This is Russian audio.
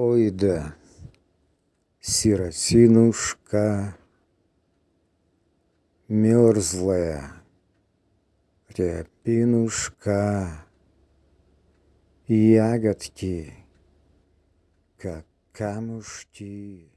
Ой да, сиротинушка, мерзлая. Рябинушка, ягодки, как камушки.